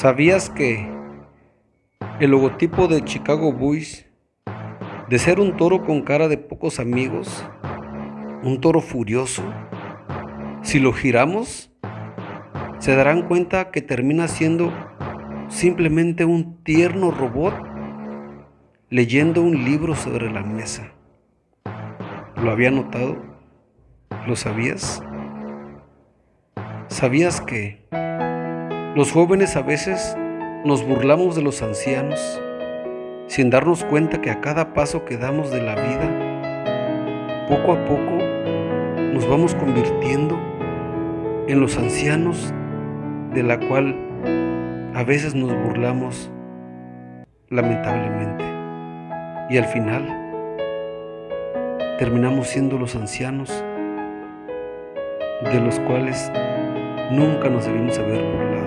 ¿Sabías que el logotipo de Chicago Bulls, de ser un toro con cara de pocos amigos, un toro furioso, si lo giramos, se darán cuenta que termina siendo simplemente un tierno robot leyendo un libro sobre la mesa? ¿Lo había notado? ¿Lo sabías? ¿Sabías que los jóvenes a veces nos burlamos de los ancianos sin darnos cuenta que a cada paso que damos de la vida, poco a poco nos vamos convirtiendo en los ancianos de la cual a veces nos burlamos lamentablemente. Y al final terminamos siendo los ancianos de los cuales nunca nos debimos haber burlado.